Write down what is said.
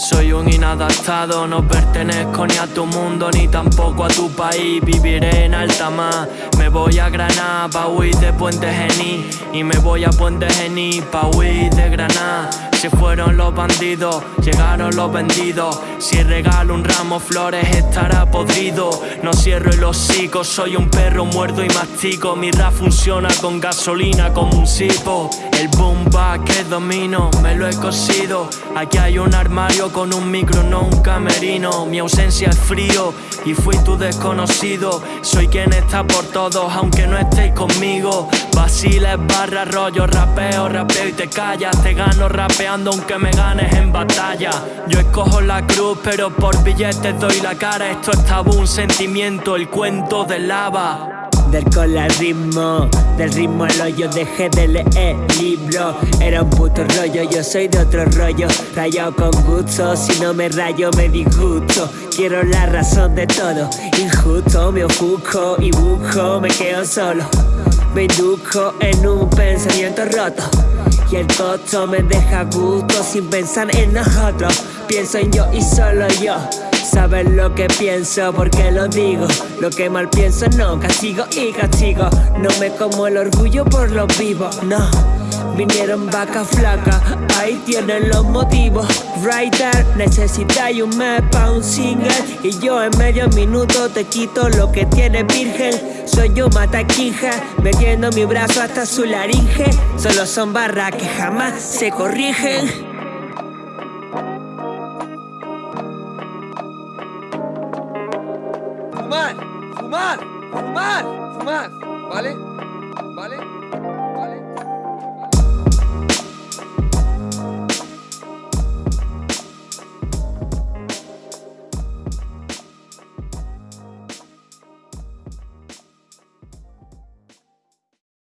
Soy un inadaptado, no pertenezco ni a tu mundo ni tampoco a tu país. Viviré en alta mar, me voy a Granada pa' huir de Puente Gení. Y me voy a Puente Gení pa' huir de Granada. Se fueron los bandidos, llegaron los vendidos. Si regalo un ramo flores estará podrido. No cierro el hocico, soy un perro muerto y mastico. Mi rap funciona con gasolina como un sipo. El boom que domino, me lo he cosido. Aquí hay un armario con un micro, no un camerino. Mi ausencia es frío y fui tu desconocido. Soy quien está por todos, aunque no estéis conmigo. Vaciles, barra, rollo, rapeo, rapeo y te callas. Te gano rapeando aunque me ganes en batalla. Yo escojo la cruz, pero por billetes doy la cara. Esto es tabú, un sentimiento, el cuento de lava. Del ritmo, del ritmo al hoyo dejé de leer libro. Era un puto rollo, yo soy de otro rollo. Rayado con gusto, si no me rayo me disgusto. Quiero la razón de todo, injusto. Me ofusco y busco, me quedo solo. Me indujo en un pensamiento roto. Y el costo me deja gusto sin pensar en nosotros. Pienso en yo y solo yo Sabes lo que pienso porque lo digo. Lo que mal pienso no, castigo y castigo. No me como el orgullo por lo vivo, no. Vinieron vaca flaca, ahí tienen los motivos. Writer, necesitáis un mes pa' un single. Y yo en medio minuto te quito lo que tiene virgen. Soy yo mataquija, metiendo mi brazo hasta su laringe. Solo son barras que jamás se corrigen fumar, fumar, fumar, fumar, ¿vale? ¿Vale?